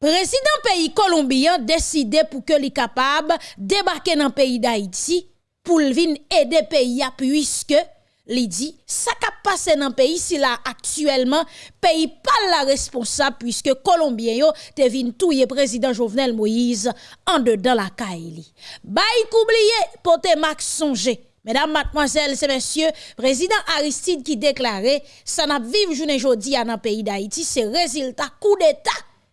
Président pays colombien décidé pour que les capable débarquer dans le pays d'Haïti pour venir aider pays puisque li dit ça qui passé dans pays si là actuellement pays pas la responsable puisque colombien yo te vinn touyer président Jovenel Moïse en dedans la Kaili. Bay oublié pote Max songer Mesdames, mademoiselles et messieurs, président Aristide qui déclarait ça n'a vivre journée jodi dans pays d'Haïti, c'est résultat coup d'état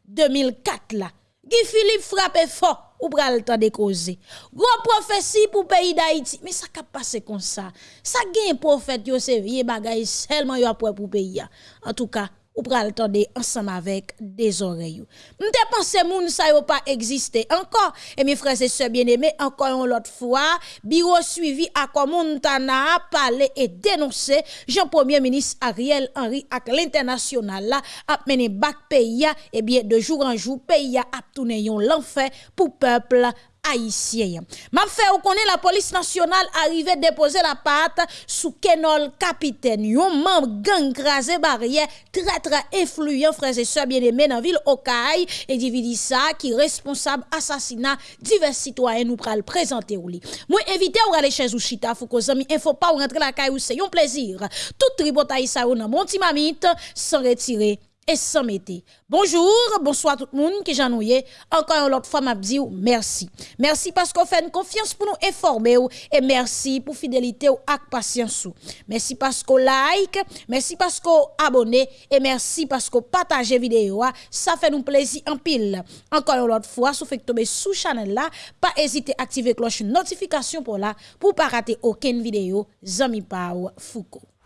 2004 là. Guy Philippe frappe fort ou pral temps de causer. Gros prophétie pour pays d'Haïti. Mais ça cap passer comme ça? Ça gagne prophète yo c'est vieux bagay seulement yo pour pays. En tout cas, ou pral tande ensemble avec des oreilles. M'te pensé moun sa yo pas existé encore et mes frères et sœurs bien-aimés encore une autre fois bureau suivi à Montana parlé et dénoncé Jean Premier ministre Ariel Henry ak l'international là a mené bac pays et bien de jour en jour pays a tourné l'enfer pour peuple M'a fait ou connaît la police nationale arrivé déposer la patte sous Kenol capitaine. Yon membre gang crasé barrière très très influent frères et sœurs bien-aimés dans ville Okaï et dividi ça qui responsable assassinat divers citoyens nous pral présenter ou li. Moi invité ou aller chez ou chita faut que zami info pas ou rentrer la caille ou c'est un plaisir. Tout tribotaï ça ou nan mon mamite sans retirer et sans mettre. Bonjour, bonsoir tout le monde qui j'ennuie. Encore une autre fois, m'a dit merci. Merci parce qu'on fait une confiance pour nous informer et merci pour fidélité ou patience. Merci parce qu'on like, merci parce qu'on abonne et merci parce qu'on partage vidéo. Ça fait nous plaisir en pile. Encore une autre fois, si vous faites tomber sous channel là, pas hésiter à activer cloche notification pour là pour pas rater aucune vidéo. Zami Pau Foucault.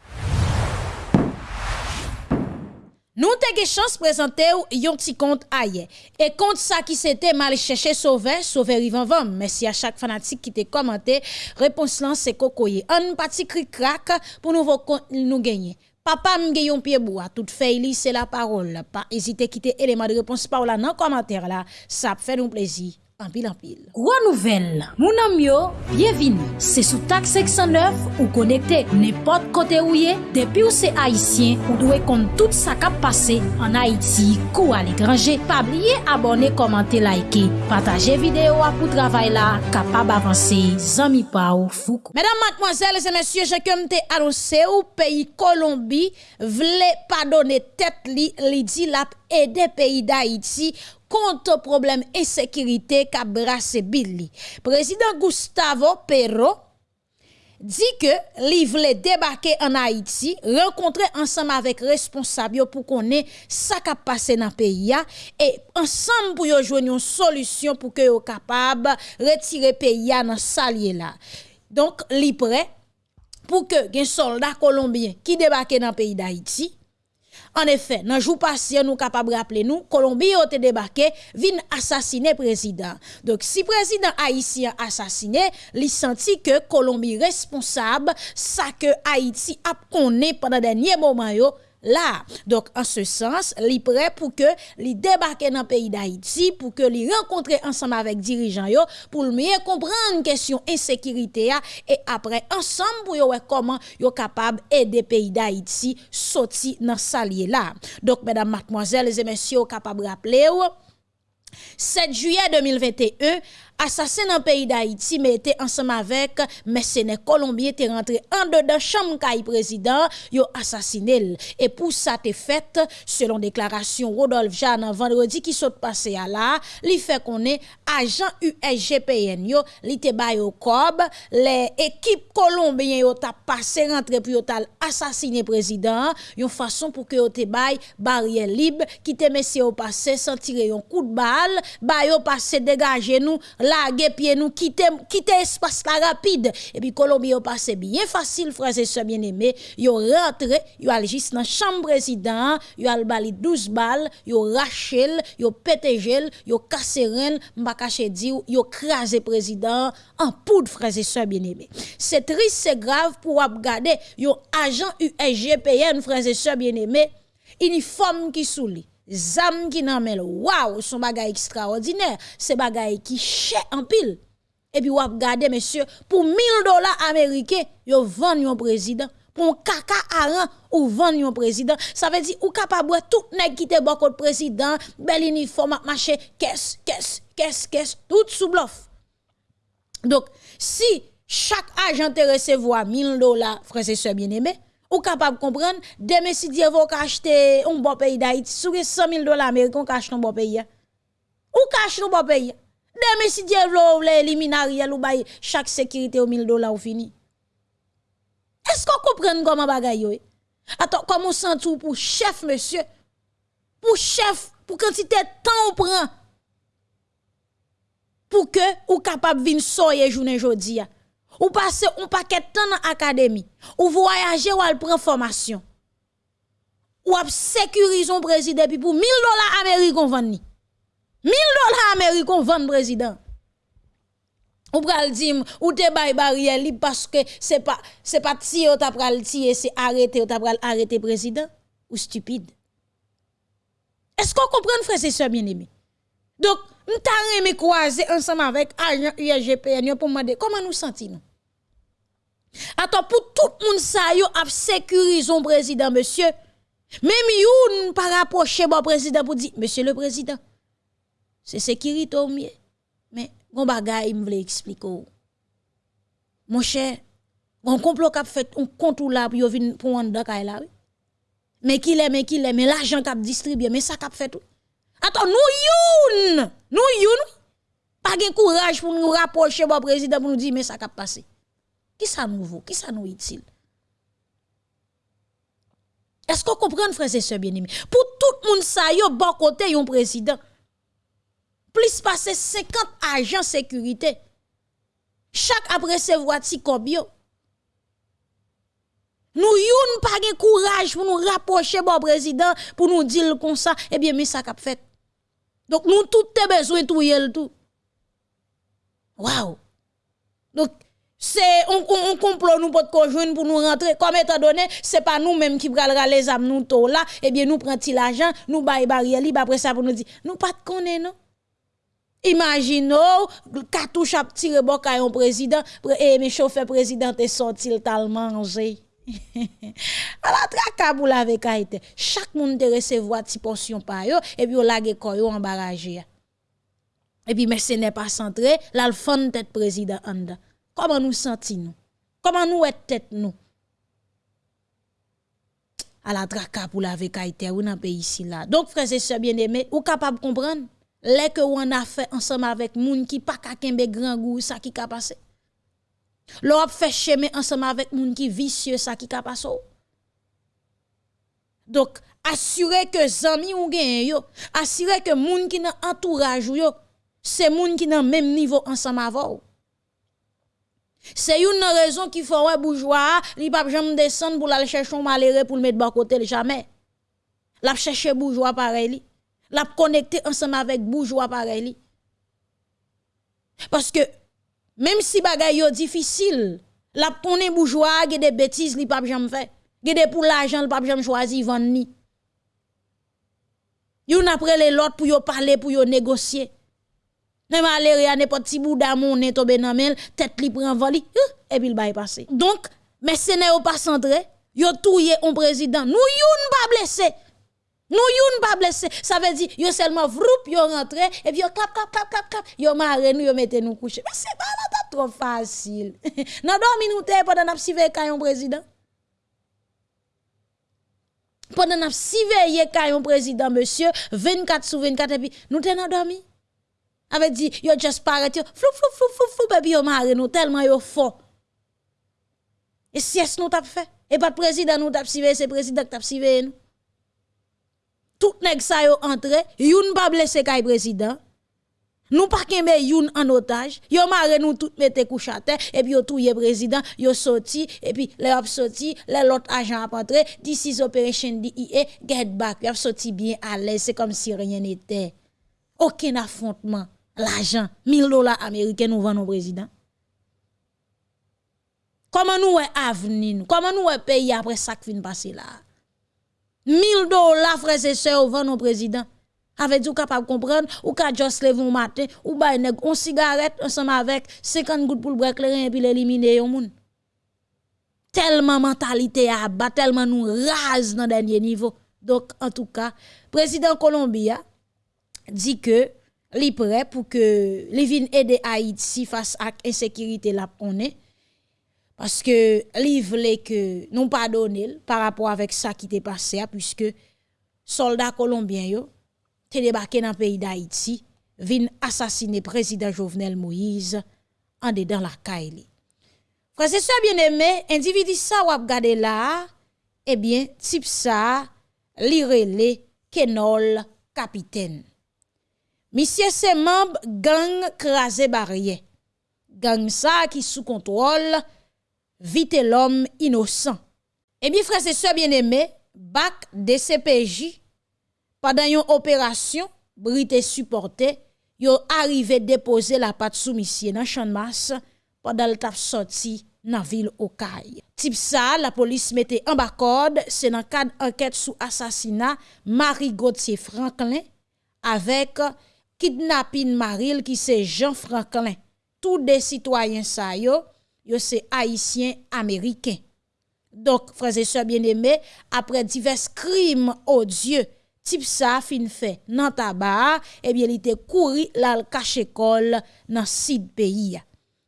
Nous avons chance de présenter un petit compte ailleurs. Et compte ça qui c'était mal cherché sauver, sauver Rivan Vam. Merci à chaque fanatique qui t'a commenté. Réponse là, c'est cocoyer. Un petit cri crack pour nouveau compte nous gagner. Papa m'gaye yon pied bois, tout fait c'est la parole. Pas hésiter à quitter élément de réponse par là dans commentaire là. Ça fait nous plaisir Anpil, anpil. Gwa nouvel, moun amyo, bienvini. Se sou tak 609 ou konekte nepot kote ou ye, depi ou se Haitien, ou dwe kont tout sa kap pase an Haiti kou al ekranje. Pabliye abone, komante, laike, pataje videyo apou travay la, kapab avanse, zami pa ou foukou. Medan matmoazel, se mensye, jekem te anose ou peyi Kolombi, vle padone tet li, li di lap ede peyi da Haiti, contre problème insécurité qu'a brassé Billy. Président Gustavo Perro dit que li voulait en Haïti, rencontrer ensemble avec responsables pour connaître ça qui passé dans le pays et ensemble pour joindre une solution pour que yo capable retirer pays dans salier là. Donc li prêt pour que des soldats colombiens qui débarquent dans le pays d'Haïti en effet, dans jour passé, nous capables rappeler nous, Colombie a été débarqué, vient assassiner président. Donc, si président haïtien assassiné, il senti que Colombie responsable, ça que Haïti a connu pendant dernier moment là. Donc, en ce sens, li prêt pour que li débarque dans le pays d'Haïti, pour que li rencontre ensemble avec dirigeants pour mieux comprendre question insécurité et après, ensemble, pour yo comment yo capable aider pays d'Haïti sortir dans salier là. Donc, mesdames, mademoiselles et messieurs, capable rappeler 7 juillet 2021, assassin dans le pays d'Haïti, mais était ensemble avec mercenaires colombiens, était rentré en dedans chambre président, yo assassiné. Et pour ça, te fait, selon déclaration Rodolphe Jeanne, vendredi qui saute passé à là, li fait qu'on est agent USGPN yo, li te au cob, les équipes colombiennes yo passé rentré pour yo assassiné président, yon façon pour que yo te barrière libre, qui te messieurs au passé sans tirer un coup de balle, bay yo passé dégager nous larguer pied nous quitter quitter espace la rapide. Et puis Colombie a passé bien facile frères et sœurs bien-aimés. Yo rentré yo al juste dans chambre président yo al bali 12 balles yo rachel yo pété gel yo cassé ren m'pa caché yo président. En poudre frères et sœurs bien-aimés. C'est triste c'est grave pour regarder yo agent USGPN frères et sœurs bien-aimés. Uniforme qui souli zam qui nan men waouh son bagay extraordinaire c'est bagay qui cher en pile et puis ou regardez monsieur pour 1000 dollars américains yo vend un président pour caca à ou vendre un président. Ça veut dire ou capable tout nèg qui te bon président, bel uniforme marché, caisse, caisse, caisse, caisse, tout sous bluff. Donc, si chaque agent te recevoir 1000 dollars, frère et sœurs bien-aimés, ou capable de comprendre, demain si Dieu veut acheter un bon pays d'Haïti, sur 100 000 dollars américains, cache un bon pays. Ou cache un bon pays. Demain si Dieu veut l'éliminariel ou chaque sécurité au 1000 dollars ou fini. Est-ce qu'on comprend comment bagaille Attends, comment sent tout pour chef monsieur? Pour chef, pour quantité de temps on prend? Pour que ou capable venir soyer journée jodi ou passer un paquet de temps dans l'académie. Ou voyager ou al prendre formation. Ou ap sécuriser un président puis pour 1000 dollars américains vendre 1000 dollars américains vendre président. Ou pral dire ou te bay barrière parce que c'est pas c'est pas si ou t'a pral tirer c'est arrêter ou t'a pral arrêter président. Ou stupide. Est-ce qu'on comprend frère c'est bien aimé donc nous me croiser ensemble avec agent UGPN pour demander comment nous sentons Attends pour tout le monde ça a sécurisé le président monsieur. Même youn pas rapprocher le président pour dire monsieur le président. C'est sécurité au mieux. Mais gon bagay me voulait expliquer. Mon cher, on complot a fait un là pour venir pour là. Mais qu'il est mais qu'il est mais l'argent qu'a distribué mais ça qu'a fait tout. Attends, nous youn, nous youn, pas de courage pour nous rapprocher le président pour nous dire mais ça qu'a passé. Qui ça nouveau, qui ça nous utile? Est-ce qu'on comprend, frères et sœurs bien-aimés? Pour tout le monde, ça, yo, bon côté, yon président. Plus passer 50 agents sécurité. Chaque après recevoir ti kobyo. Nous yon pas de courage pour nous rapprocher bon président pour nous dire comme ça eh bien mais ça qu'a fait. Donc nous tout besoin tout yel tout. Waouh. Donc c'est un, complot nous pour conjoindre pour nous rentrer comme étant donné c'est pas nous mêmes qui pral les âmes nous to là et eh bien nous prend l'argent nous bail barrière li après ça pour nous dire nous pas de connaît non? Imaginez, cartouche a tiré bon un président, et mes chauffeurs président est sorti le manger. à la pour la été. Chaque monde te recevoir ti portion par yo, et puis on lage koyo en barrage. Et puis, n'est pas centré, là, le fond tête président anda. Comment nous sentons-nous? Comment nous est tête nous? À la traka pour la été ou dans pays ici là. Donc, frères et sœurs bien-aimés, ou capable de comprendre? Les que on a fait ensemble avec moun qui pas ka kembe grand goût, ça qui ka passé. L'on fait chemin ensemble avec moun qui vicieux, ça qui ka passé. Donc, assurer que zami ou gen yo, assurer que moun qui nan entourage yo, c'est moun qui nan même niveau ensemble avec c'est une raison qui fait ouais bourgeois, li pas jamais descendre pour aller chercher un malheureux pour le mettre bas côté jamais. La chercher bourgeois pareil La connecter ensemble avec bourgeois Parce que même si bagay yo difficile, la connaît bourgeois, ge des bêtises li pas jamais fait. Ge des pour l'argent, jamais choisi vendre ni. Yon après les l'autre pour yo parler, pour yo négocier. Même aller à n'importe petit bout d'amour n'est tombé dans mel, tête li prend vol et puis il va passer. Donc, mais ce n'est pas centré, yo un président. Nous youn pas blessé. Nous youn pas blessé. Ça veut dire yo seulement vroup yo rentré et puis yo cap cap cap cap nous yo mette nous coucher. Mais c'est pas trop facile. Nan dormi nous te pendant n'a sive un président. Pendant n'a sive un président monsieur 24 sur 24 et puis nous te nan avait dit yo just paraît yo. Flou flou flou flou flou baby yo marre nous tellement yo fort et si est nous t'a fait? Et pas président nous t'a suivi c'est président t'a suivi nous. Tout nèg ça yo entré youn pas blessé kay président. Nous pas kembe youn en otage. Yo marre nous tout mette couche à terre et puis yo touye président yo sorti et puis les a sorti les l'autre agent a entré this operation DIA get back yo sorti bien à l'aise c'est comme si rien n'était. Aucun affrontement l'argent, 1000 dollars américains nous vendons au président. Comment nous est avenir Comment nous est pays après ça qui vient passer là? 1000 dollars frères et sœurs vendons au président. Avec du capable comprendre? Ou ka juste lever un matin ou ba une cigarette ensemble avec 50 gouttes pour le break et puis l'éliminer au monde. tellement mentalité à bas, tellement nous rase dans dernier niveau. Donc, en tout cas, président Colombia dit que li prêt pour que les vienne aider Haïti face à l'insécurité là on est parce que li voulait que nous pardonner par rapport avec ça qui t'est passé puisque soldats colombiens yo t'es débarqué dans le pays d'Haïti vin assassiner président Jovenel Moïse en dedans la caille. Frère ça bien aimé, individu ça ou regarder là, eh bien type ça li relé Kenol capitaine. Misye se mamb gang krasè barye. Gang sa ki sou kontrol, vite l'om inosan. Ebi frase se bieneme, bak DCPJ, padan yon operasyon, brite supporte, yon arrive depose la pat sou misye nan chanmas, padan l tap soti nan vil Okay. Tip sa, la polis mette an bakod, se nan kad anket sou asasina Marie Gauthier Franklin, avek kidnapping Maril qui c'est Jean Franklin. Tous des citoyens ça yo, yo c'est haïtiens américains. Donc frères et sœurs bien-aimés, après divers crimes odieux type ça fin fait nan tabac, eh bien il était couru la cache école dans sud pays.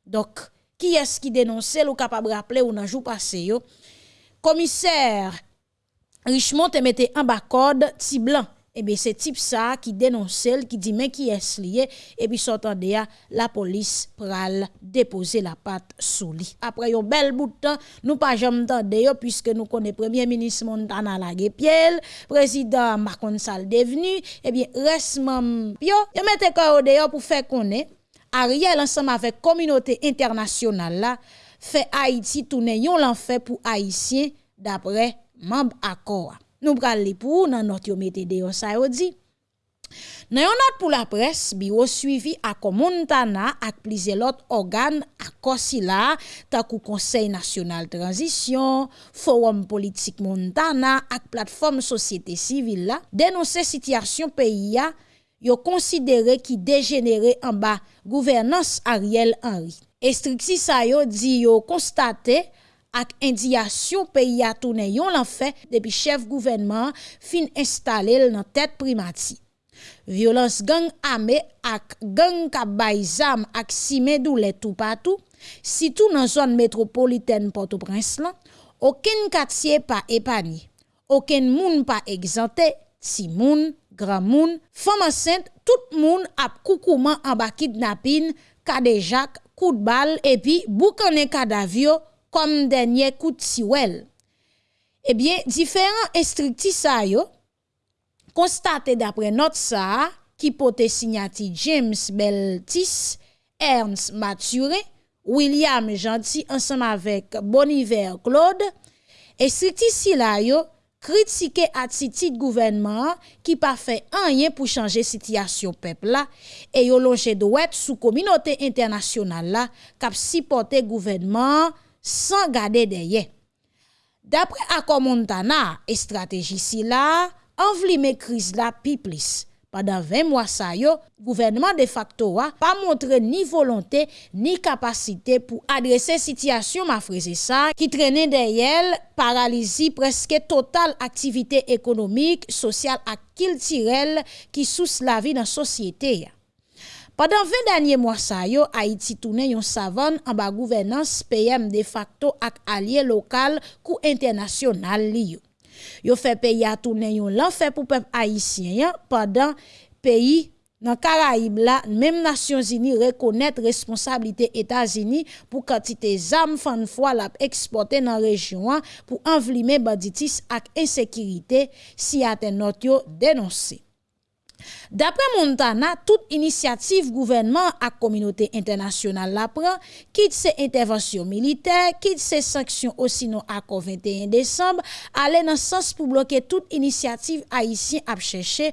Donc qui est-ce qui dénonce ou capable rappeler ou nan jour passé yo? Commissaire Richmond te eh, mette en bas code ti blanc eh bien c'est type ça qui dénonce qui dit mais qui est lié? Et puis s'entendait la police pral déposer la patte sous lit. Après un bel bout de temps nous pas jamais yo puisque nous connaissons premier ministre Montana la Piel président Macron Sall devenu eh bien reste yo yo mette quoi dehors pour faire connaître Ariel ensemble avec communauté internationale là fait Haïti tourner yon l'enfer pour haïtiens d'après membre accord Nou pral li pou nan not yo mette de yo sa yo di. Nan yon not pou la pres, biro suivi ak Montana ak plize lot organ ak Korsila, takou Konsey Nasional Transisyon, Forum Politik Montana ak Platform Sosyete Sivil la, denonse sityasyon peyi ya yo konsidere ki degenere an ba gouvernance Ariel Henry. Estriksi sa yo di yo konstate ak indiyasyon peyi atounen yon lan fe depi chef gouvenman fin installel nan tet primati. Violans gang ame ak gang kabay zam ak simedou le tou patou, sitou nan zon metropoliten Port-au-Prince lan, oken katye pa epani, oken moun pa egzante, si moun, gran moun, fama sent, tout moun ap koukouman amba kidnapin, kadejak, kout bal, epi boukane kadavyo, comme dernier coup de siwel. Eh bien, différents instructis yo, constaté d'après notre ça, qui pote signati James Beltis, Ernst Mature, William Gentil, ensemble avec Boniver Claude, instructis si la yo, critiquer gouvernement qui pas fait rien pour changer situation peuple là et yo longe doit sous communauté internationale là cap supporter gouvernement sans garder derrière. D'après Akko Montana et stratégie si là, envlime crise la pi plus. Pendant 20 mois ça yo, gouvernement de facto a pas montré ni volonté ni capacité pour adresser situation ma frère ça qui traînait derrière paralysie presque totale activité économique, sociale et culturelle qui sous la vie dans société. Padan 20 danye mwa sa yo, Haiti toune yon savan an ba gouvenans peyem de facto ak alye lokal kou internasyonal li yo. Yo fe peyi a toune yon lan fe pou pep Haitien ya, padan peyi nan Karaib la, menm Nasyon Zini rekonet responsabilite Etazini pou kantite zam fan fwa lap eksporte nan rejyon an pou anvlime banditis ak insekirite si aten not yo denonse. D'après Montana, toute initiative gouvernement à communauté internationale la prend, quitte ses interventions militaires, quitte ses sanctions au sinon accord 21 décembre, aller dans le sens pour bloquer toute initiative haïtienne à chercher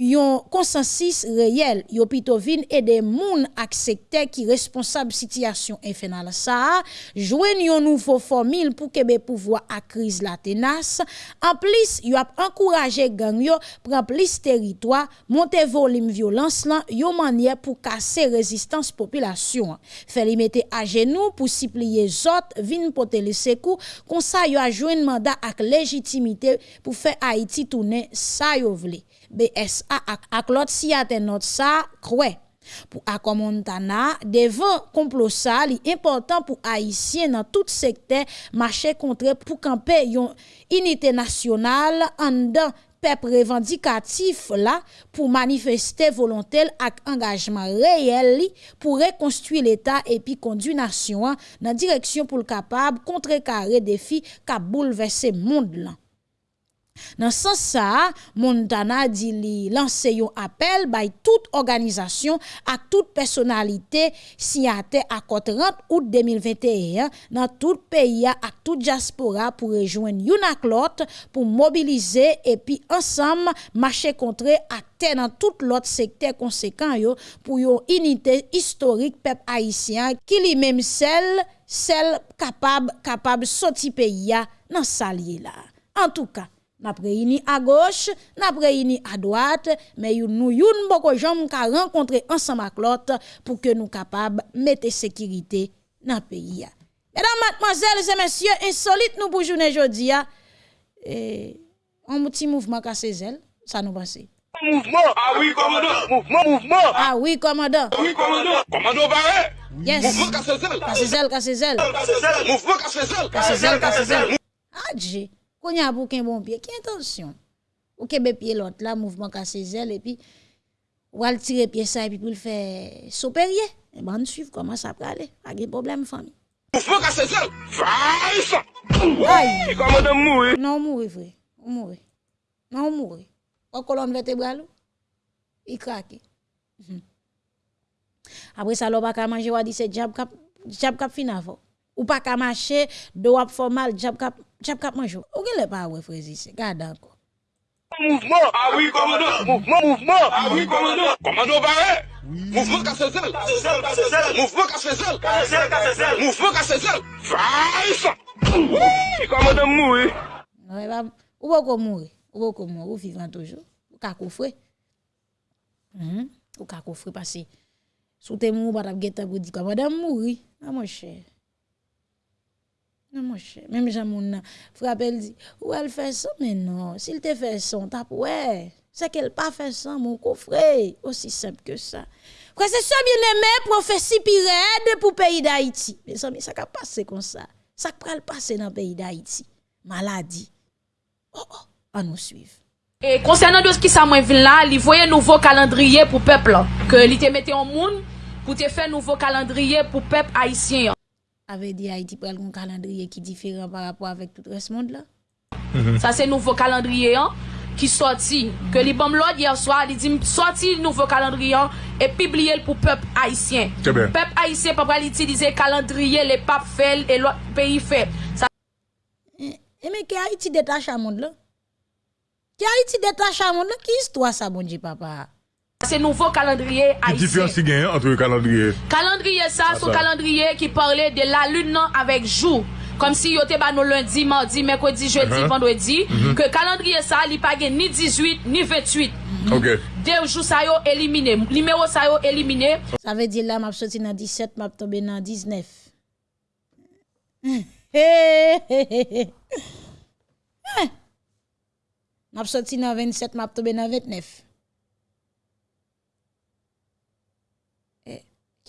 yon konsensis reyel, yo pito vin e de moun ak sekte ki responsab sityasyon enfenal sa, jwen yon nouvo formil pou kebe pouvwa ak kriz la tenas, an plis yo ap ankouraje gang yo pran plis teritwa, monte volim violans lan, yo manye pou kase rezistans popilasyon. Fè li mette a genou pou sipliye zot, vin pote le sekou, konsa yo a jwen manda ak legitimite pou fè Haiti toune sa yo vle. BSA ak, ak lot si ate not sa kwe. Pou akomontana, devan komplo sa li important pou Haitien nan tout sekte mache kontre pou kampe yon inite nasyonal an dan pep revendikatif la pou manifeste volontel ak engajman reyel li pou rekonstui l'Etat epi kondu nasyon nan direksyon pou l'kapab kontre kare defi ka boulevesse moun lan. Nan san sa, Montana di li lanse yon apel bay tout organizasyon ak tout personalite siyate akot 30 out 2021 nan tout peyi ak tout diaspora pou rejoen yon ak lot pou mobilize epi ansam mache kontre akte nan tout lot sekte konsekant yo pou yon unité historik pep haisyen ki li mem sel, sel kapab, kapab soti peyi ya nan salye la. En tout ka, n'a réuni à gauche, n'a réuni à droite, mais nous youn beaucoup gens ka rencontrer ensemble avec l'autre pour que nous capables mettre sécurité dans le pays. Mesdames, mademoiselles et messieurs, insolite nous pour journée aujourd'hui. Et un petit mouvement cassé zèle, ça nous passe. Mouvement. Ah oui, commandant. Mouvement, mouvement. Ah oui, commandant. Ah oui, commandant. Commandant barré. Yes. Mouvement zèle, cassé zèle. Mouvement. Cassé zèle, cassé zèle. Adji. Qu'on y a pour qu'un bon pied, qui intention? Ou qu'un pied l'autre, là, mouvement cassé zèle, et puis, ou al tirer pied ça, et puis pour le faire s'opérer. Et ben, on suit comment e, ça peut aller. Pas de problème, famille. Mouvement cassé zèle, vaille Aïe! Comment de mourir? Non, mourir, vrai. Mourir. Non, mourir. En colonne vertébrale, il craque. Mhm. Après ça, l'on va manger, on va jab c'est jab cap fin avant. ou pa ka mache, do wap formal, jap kap, jap kap manjou. Ou gen le pa we frezi se, gada anko. Mouvement, ah oui commando, mouvement, mouvement, ah oui commando, commando barré, mouvement casse zèle, casse zèle, casse zèle, mouvement casse zèle, casse zèle, casse zèle, mouvement casse zèle, vice, oui, commando mouri. Ouais, non, bah, ou beaucoup mouri, ou beaucoup mouri, ou vivant toujours, ou kakoufre, mm -hmm. ou kakoufre parce que sous tes mouri, bah t'as guetté pour dire commando mouri, ah mon cher. Non, mon cher, même Jamoun frappe, elle dit, ou elle fait ça, mais non, s'il te fait ça, tape, ouais, c'est qu'elle pas fait ça, mon coffre, aussi simple que ça. Quoi, c'est ça, bien-aimé, prophétie pirade pour pays d'Haïti. Mais amis, ça va passer comme ça. Ça va passer dans le pays d'Haïti. Maladie. Oh, oh, à nous suivre. Et concernant de ce qui s'est là, il voyait un nouveau calendrier pour le peuple, que il te mettait en monde pour te faire un nouveau calendrier pour le peuple haïtien. avait dit Haïti pral un calendrier qui est différent par rapport avec tout le monde là. Mm -hmm. Ça c'est nouveau calendrier hein, qui sorti que les bom hier soir, il dit sorti nouveau calendrier hein, et publier le pour peuple haïtien. Peuple haïtien pas pral utiliser calendrier les papes fait et l'autre pays fait. Ça... Et e mais que Haïti détache à monde là Qui Haïti détache à monde là Qui histoire ça bon Dieu papa c'est nouveau calendrier Qui haïtien. différence il y a entre le calendrier? Calendrier ça, Ah, c'est ça. calendrier qui parlait de la lune non avec jour. Comme si yo te ba nous lundi, mardi, mercredi, jeudi, Uh-huh. vendredi. Que calendrier ça, li pa gen ni 18, ni 28. Ok. Deux jours ça yo éliminé. Numéro ça yo éliminé. Ça veut dire là m'a sorti dans 17, m'a tombé dans 19. Hé hé hé hé. Hein. M'a sorti dans 27, m'a tombé dans 29.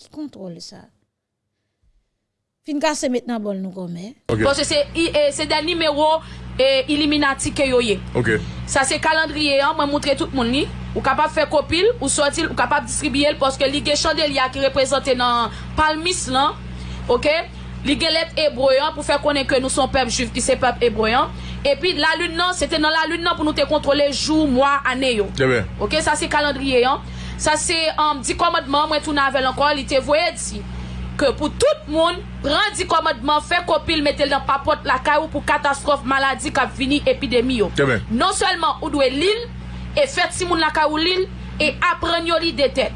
Ki kontrole sa? Fin kase met nan bol nou kome. Okay. Pwese se, se den nimerou e, iliminati ke yo ye. Okay. Sa se kalandriye an, mwen moutre tout moun ni. Ou kapap fe kopil, ou sotil, ou kapap distribiye l. Pwoske li ge chandelya ki reprezenten nan palmis lan. Ok? Li ge let ebroyan pou fe konen ke nou son pep juv ki se pep ebroyan. E pi la lun nan, se te nan la lun nan pou nou te kontrole jou, mwa, ane yo. Yeah, ok? Sa se kalandriye an. Sa se um, di komadman mwen tou navel ankon li te voye di. Ke pou tout moun pran di komadman fe kopil metel nan papot lakay ou pou katastrof maladi kap vini epidemi yo. Kèmè. Non selman ou dwe lil, e fet si moun lakay ou lil, e apren yo li deten.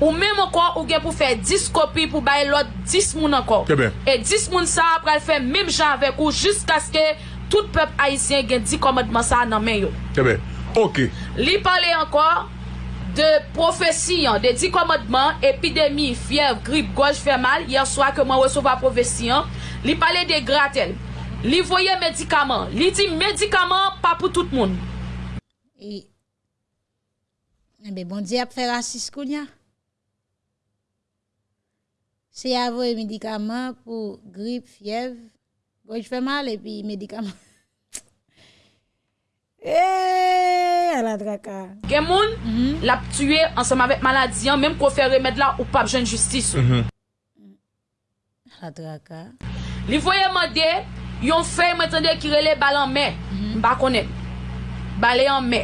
Ou mèm ankon ou gen pou fe 10 kopi pou baye lot 10 moun ankon. Kèmè. E 10 moun sa apre al fe mèm jan avek ou jisk aske tout pep haisyen gen di komadman sa nan men yo. Kèmè. Ok. Li pale ankon... de profesi an, de di komadman, epidemi, fiev, grip, goj, fè mal, yerswa ke mwen resova profesi an, li pale de gratel, li voye medikaman, li di medikaman pa pou tout moun. E, ebe eh bon di ap fè rasis koun ya. Se ya voye medikaman pou grip, fiev, goj, fè mal, epi medikaman. Eh, eee, ala draka. Gen moun, mm -hmm. la ptue ansama vek maladi an, menm kon fè remèd la ou pap jen justis. Mm -hmm. Ala draka. Li voye mande, yon fè mwen tende kirele balan mè. Mm -hmm. Mba konen. Balè an mè.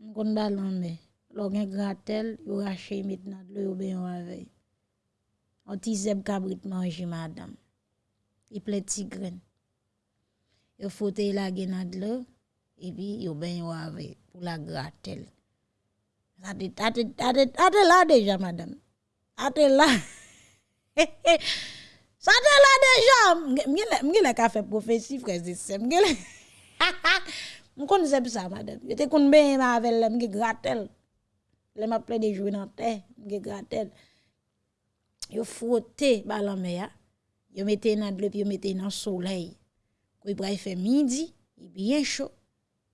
Mkon balan mè. Lò gen gratel, yon rache mit nan dlo yon ben yon avey. An ti zeb kabrit manji madam. I ple ti gren. Yo fote yon la gen nan dlo. Epi yo ben yo avey pou la gratel. Ate, ate, ate, ate la deja madam. Ate. Sa te la deja. Mge le ka fe profesi freze se. Mge le. Mkon zeb sa madam. Yo te kon ben yon avel mge gratel. Le ma ple de jwe nan te. Mge gratel. Yo frotte balan me ya. Yo mette dlo pi yo mette nan soleil. Kwe pra y fe midi. Y bien chaud.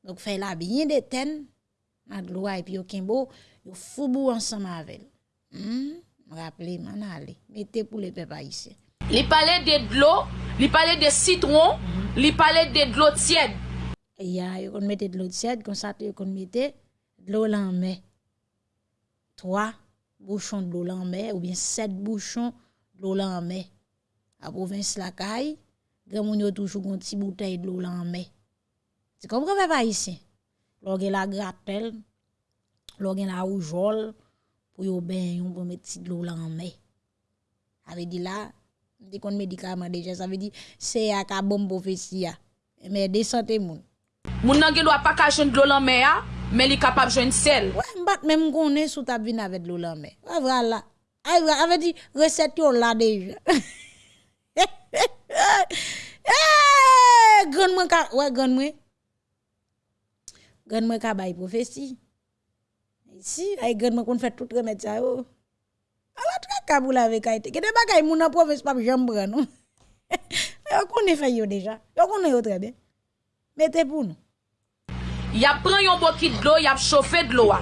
Donc, fait la bien des ten, Madloa et puis Okimbo, yo foubou ensemble avec elle. Hmm? Rappelez, m'en allez. Mettez pour les peuples haïtiens. Il parlait de l'eau, il parlait de citron, hmm. il parlait de l'eau tiède. Ya, yo kon mette de l'eau tiède, comme ça, yo kon mette de l'eau l'en Trois bouchons de l'eau l'en ou bien sept bouchons de l'eau l'en mer. À province la caille, grand moun yo toujours une petite bouteille de l'eau l'en Tu comprends, papa, ici? Lorsque la grappelle, lorsque la oujol, pour yon ben yon pour mettre de l'eau là en mer. Avec dit là, dit qu'on médicament déjà, ça veut dire, c'est à ka bon prophétie. Mais descendez moun. Moun nan gen doit pas ka de l'eau en mer, mais li capable joindre sel. Ouais, m'bat même connaît sous ta vin avec l'eau en mer. Voilà. Avec dit, recette yon là déjà. Eh, grande mwen ka, ouais, grande mwen. Gan mwen ka bay profesi. Si, ay gan mwen kon fè tout remèd sa oh. yo. Ala tra kabou la vek a ite. Gede bagay moun an profesi pap jambran nou. Yo konen fè yo deja. Yo konen yo trebe. Mete pou nou. Yap pran yon bokit d'lo, yap chofe d'lo a.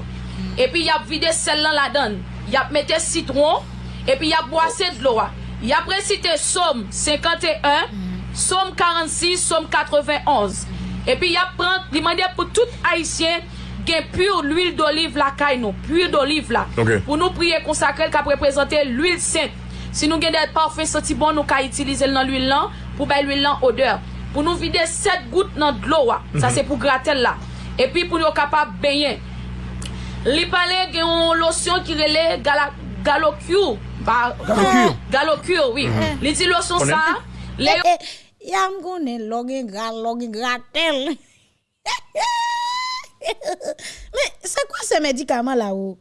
Epi yap vide sel lan la dan. Yap mette citron. Epi yap boase d'lo a. Yap resite som 51, som 46, som 91. Epi yap pran, li mande pou tout Haitien gen pur l'huil d'olive la kay nou. Pur d'olive la. Okay. Pou nou priye konsakrel ka reprezentè l'huil sènt. Si nou gen det parfum soti bon nou ka itilize l nan l'huil lan pou bay l'huil lan odeur. Pou nou vide 7 gout nan d'lo wa. Mm -hmm. Sa se pou gratel la. E pi pou nou kapap benyen. Li pale gen yon losyon ki rele galokyur. Galokyur? Galokyur, oui. Mm -hmm. Li di losyon sa. Le... Eh, yam konen gra, logen gratel. Mais c'est quoi ce médicament là haut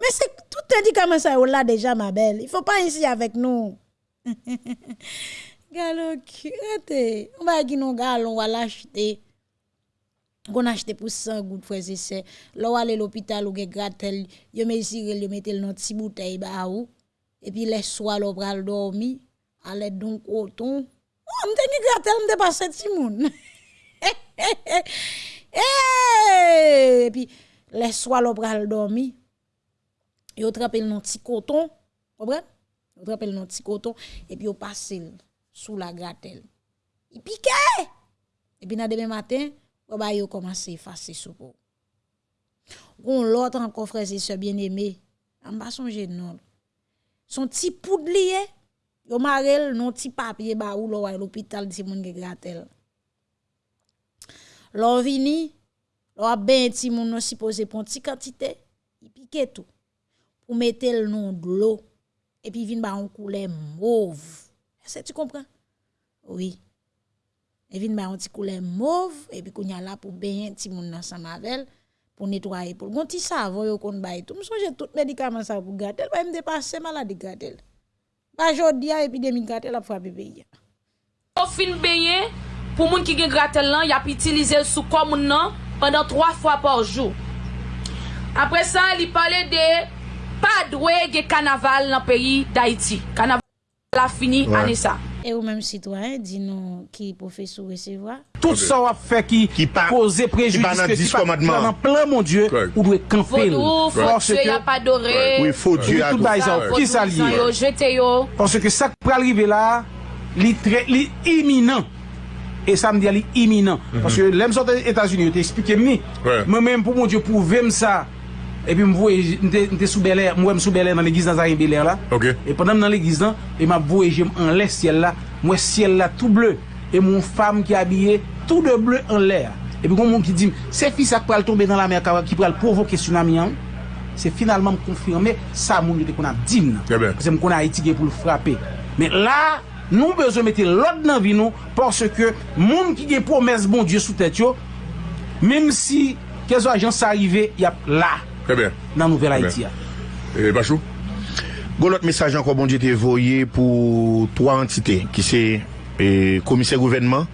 Mais c'est tout médicament ça haut là déjà ma belle. Il faut pas ici avec nous. Galon. On va qui non galon on va l'acheter. Qu'on achète pour 100 gouttes frères et sœurs. Là ou aller l'hôpital ou gen gratel, yo ici yo mette le dans petit bouteille ba ou. Et puis les soirs l'on pral dormi, aller donc coton. M'te ni gratel m'te passé ti moun. Et puis, les soirs, l'on pral dormi, yo trape le petit coton, comprenez? Yo trape le petit coton, et puis yo passe le sous la gratel. Il pique! Et puis, dans demain matin, yo ba yo commence à effacer sous peau. Gon l'autre encore, frère, c'est ce bien-aimé, en bas son non. Son petit poudlier, Yo marel non ti papye ba ou lo wè l'hôpital di moun ge gratel. Lò vini, lò ap ben ti moun non si pose pon ti kantite, i pike tou. Pou metel non d'lo, epi vin ba an koule mouv. E se tu kompren? Oui. E vin ba an ti koule mouv, epi kou nyala pou ben ti moun nan sa mavel, pour nettoyer pour gonti savon yo kon bay tout me songe tout médicament ça pour gâter elle va me dépasser maladie gâter Pas jodi a epidemi gratel ap frapi peyi. Ou fin beye, pou moun ki gen gratel lan, yap itilize sou kon moun nan, pendant 3 fwa por jou. Apre sa, li pale de pa dwe gen kanaval nan peyi d'Haïti. Kanaval la fini ouais. ane sa. E ou menm sitwayen di nou ki profesou resevoa. Tout sa wap fe ki pose prejudis ke si pa nan plan mon dieu ou dwe kanfel. Vodou, fòtye, yap adore. Oui, fòtye, adore. Ki sa liye. Jete yo. Ponsè ke sak pralrive la, li iminant. E sa mdi a li iminant. Ponsè lèm sote Etats-Unis, yo te eksplike mi. Mè mèm pou mon dieu pou vèm sa. E pi m voye, m te soubelè, m wè m soubelè nan l'egiz nan Zarin Belè la. Ok. E pendant nan l'egiz nan, e m ap voye jem an lè siel la. Mwen siel la tout bleu. E moun fam ki abye tout de bleu an lè. E pi kon moun ki di, se fi sa pral tombe nan la mer kawa ki pral provoke tsunami an. Se finalman m konfirme, sa moun yote kon ap dim nan. Eh Kè ben. Se m kon bon a etige pou l frape. Men la... Nou bezo mette lod nan vi nou Porske moun ki gen promes bon Diyo sou tèt yo mèm si kezo ajan sa arrive Yap la nan nouvel Haiti ya. E Bachou? Gon lot mesaj anko bon di te voye pou 3 entite ki se eh, komise gouvenman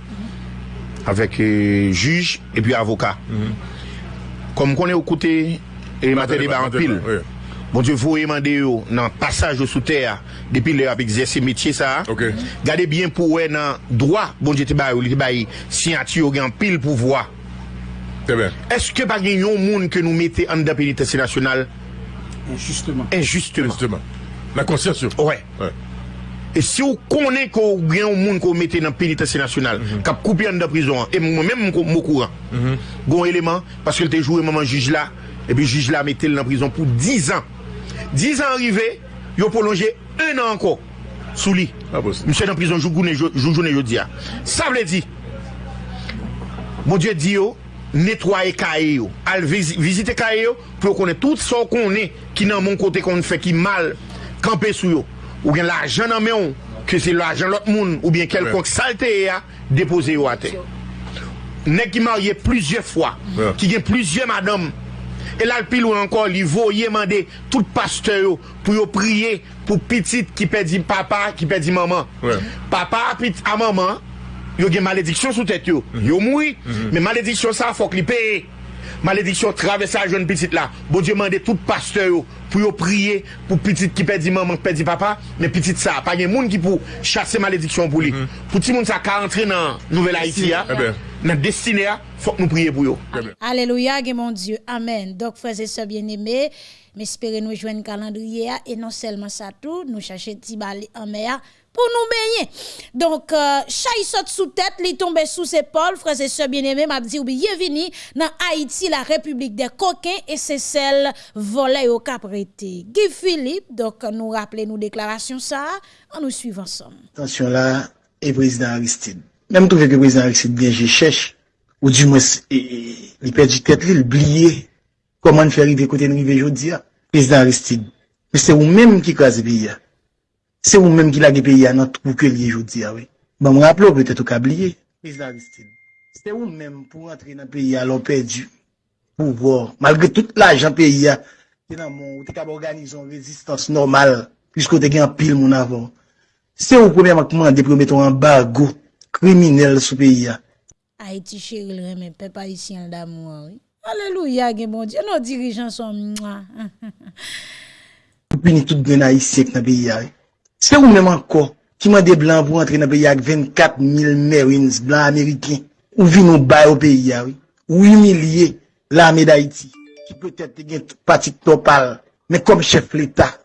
avek eh, juj pi avoka. Kom konen ou koute e mater deba an pil. Bon di voye mande yo nan pasaj yo sou ter depi le ap egzese metye sa. Okay. Gade bien pou we nan droa bon di te bayi ou li te baye siyati yo gen pil pou vwa. Eske pa gen yon moun ke nou mette an da penitensi nasyonal? Injusteman. Injusteman. La konsyasyon. Ouè. Ouais. E si ou konen ko gen yon moun ko mette nan penitensi nasyonal, mm -hmm. kap koupi an da prizon an, e mwen mèm mou kouran, mm -hmm. gon eleman, paske l te joure maman jij la, e pi jij la mette l nan prizon pou 10 an. 10 an arrive, yo prolonje 1 an anko, sou li. Ah, Mse nan prizon jou jounen jou diya. Jou, jou, jou, Sa vle di, moun diye di yo, netwaye kaye yo, al vizite kaye yo, pou yo konen tout so konen ki nan moun kote konen fe ki mal kampe sou yo, ou gen la ajan nan meyon, ke se la ajan lot moun, ou bien kelkonk ouais. salte e ya, depose yo ate. Nek ki marye plizye fwa, ouais. ki gen plizye madame, el al pil ou ankon li vo ye mande tout paste yo, pou yo priye, pou pitit ki pe di papa, ki pe di maman. Ouais. Papa apit a maman, yo gen malediksyon sou tèt yo. Yo moui, men malediksyon sa fok li peye. Malediksyon travesse a joun pitit la. Bon Diyo mande tout pasteur yo pou yo priye pou pitit ki pedi maman, ki pedi papa, men pitit sa. Pa gen moun ki pou chase malediksyon pou li. Pou ti moun sa ka rentre nan Nouvel Haïti ya, Eh ben. nan destine ya, fok nou priye pou yo. Très bien. Alléluia, que mon Dieu. Amen. Donc, frères et sœurs bien-aimés, m'espérez nous joindre calendrier et non seulement ça tout, nous chercher Tibali en mer pour nous baigner. Donc, euh, saute sous tête, li tombe sous épaules, frères et sœurs bien-aimés, m'a dit, bienvenue dans Haïti, la République des coquins, et c'est celle volée au caprété. Guy Philippe, donc, nous rappelez nous déclaration ça, en nous suivant ensemble. Attention là, et président Aristide. Même trouvé que président Aristide bien j'ai cherche, ou du moins, il perd du tête, il oublié comment faire arriver côté de rive aujourd'hui. Président Aristide. Mais c'est vous-même qui crase le pays. Se ou menm ki lage peyi anot pou ke liye jodi ah awe. Ba m raplo pwete tou kabliye. Prezident Aristide, se ou menm pou rentre nan peyi alon perdi pou vor. Malgre tout l'ajan peyi a, te nan moun, ou te kab organizon rezistans normal, pisko te gen pil moun avon. Se ou premier makman de prometon an bargo kriminel sou peyi a. Haiti chéril reme, pe pa isi an damou awe. Ah Aleluya gen bon diye, nou dirijan son mwa. Pou pini tout gen Haiti ek nan peyi awe. Se ou mèm anko, ki mande blan pou antre nan peyi ak 24.000 merins blan Ameriken, ou vi nou bay ou peyi ya, ou humiliye la ame d'Haïti, ki peut-et te gen patik topal, men kom chef l'Etat,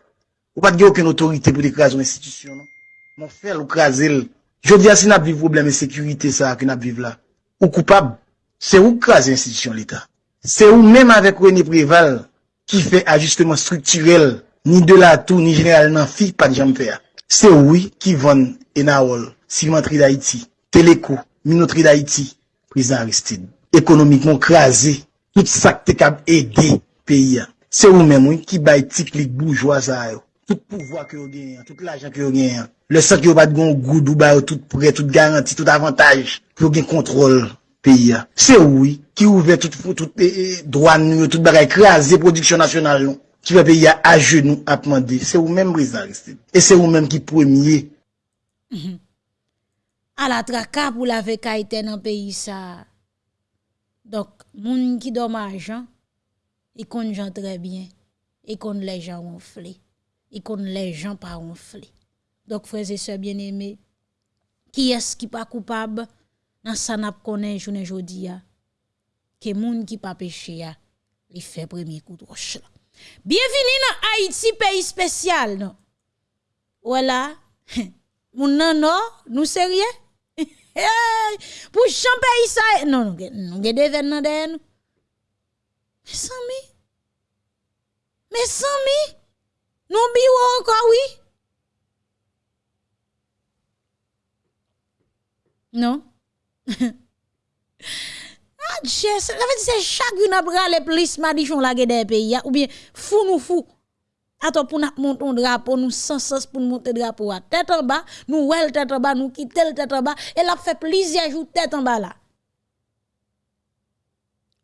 ou pat gen ouken otorite pou dekrason institisyon, non? Mon fel ou krasel, jodi asin ap viv probleme sekurite sa ak nap viv la, ou koupab, se ou krasel institisyon l'Etat. Se ou mèm avèk René Préval, ki fè ajustement strukturel, ni de la tou, ni general nan fi, pa di jam fè a. Se woui ki von enawol, silimantri da iti, teleko, minotri da iti, prizan Aristide. Ekonomikman krasi, tout sak te kab ede peyi an. Se ou men mwen ki bay tiklik boujwa sa yo. Tout pouvoi ki yo genyen, tout l'ajan ki yo genyen. Le sak yo bat gon goud ou bay yo tout pre, tout garanti, tout avantaj. Ki yo gen kontrol peyi an. Se ou ki ouve tout, tout, tout eh, eh, douan yo, tout bagay krasi produksyon nasyonal yon. Ki ve peyi ya a genou ap mande. Se ou menm Brice Aristide. E se ou menm ki premye. A la traka pou la ve kaite nan peyi sa. Dok, moun ki domaj, i kon jan trebyen. I kon le jan ronfle. I kon le jan pa ronfle. Dok, freze se bien eme, ki es ki pa koupab, nan san ap konen jounen jodi ya. Ke moun ki pa peche ya, li fe premye kou droch la. Bienveni nan Haiti, peyi spesyal nou. Wala, moun nan nou, nou serye. Pou chan peyi sa, nou nou gede ven nan den nou. Me san mi? Me san mi? Nou biwo anka wii? Non? Adje, ah, la fe di se chak yon ap rale plis madichon la gede peyi ya, ou bien fou nou fou. Ato pou nou monton drapo, nou sensas pou nou monte drapo a tèt an ba, nou wel tèt an ba, nou kitel tèt an ba, el ap fe plis yajou tèt an ba la.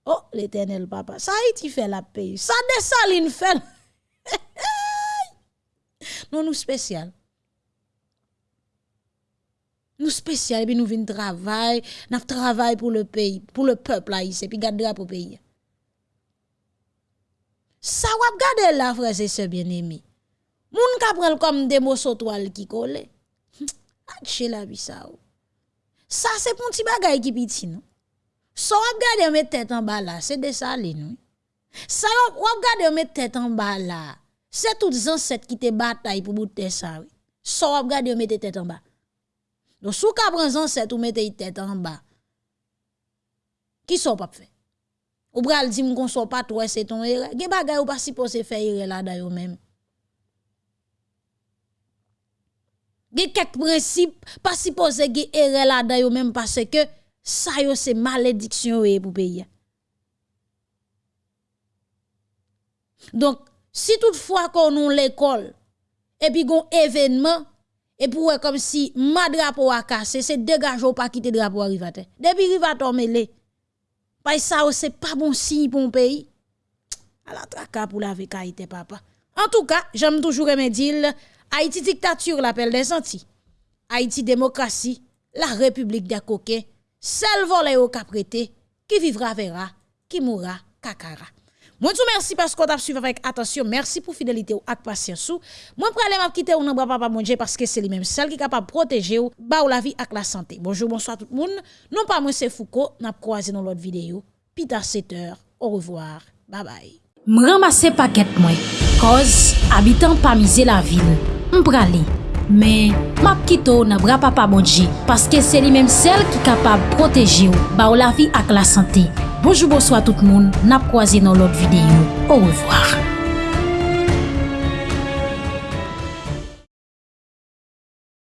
Oh, l'Eternel papa, sa iti fe la peyi, sa desaline fel. Non nou spesyal. Nous spécial, puis nous venons travailler, nous travaillons pour le pays, pour le peuple haïtien, puis garder pour le pays. Ça, vous regardez là, frère, c'est ce bien-aimé. Moun ka comme des mots toile qui hm, collent. Atche la vie ça. Ça, c'est pour un petit bagay qui piti, non? So wap gade yon tête en bas là, c'est de ça les nous. Ça wap gade yon tête en bas là, c'est toutes ancêtres qui te bataille pour bouter ça. Oui. So wap gade yon tête en bas. Ba. Don sou ka pran zan set ou mette yi tet an ba, ki sou pap fe? Ou bral di m kon sou pat wè se ton ere, ge bagay ou pa si pose fe ere la dayo men. Ge kek prinsip, pa si pose ge ere la dayo men, pase ke sa yo se malediksyon wè pou peyi. Don, si tout fwa konon l'ekol, epi gon evenman, E pou wè kom si ma drapo wakase, se degaj ou pa kite drapo warivate. Depi rivate omele, pay sa ou se pa bon si pou mpeyi. A la traka pou la ite papa. En tou ka, jame toujou remedil, Haiti diktature l'apel den santi. Haiti demokrasi, la republik de koke, sel vole ou kaprete, ki vivra vera, ki moura kakara. Mwen tou mersi pasko tap suiv avèk atasyon, mersi pou fidelite ou ak pasyansou. Mwen pralè map kite ou nan bra papa mwen dje paske se li menm sel ki kapap proteje ou ba ou la vi ak la sante. Bonjou, bonsoit tout moun. Non pa mwen se Fouko, nap kroaze nan lot videyo. Pita 7 or, au revoir, bye bye. M ramase paket mwen, koz abitan pa mize la vil, Mwen pralè. men map kito nan bra papa bonji, paske se li menm sel ki kapab proteji ou, ba ou la fi ak la sante. Bonjou bonswa tout moun, nap kwa zi nan lot videyo. Ou revoar.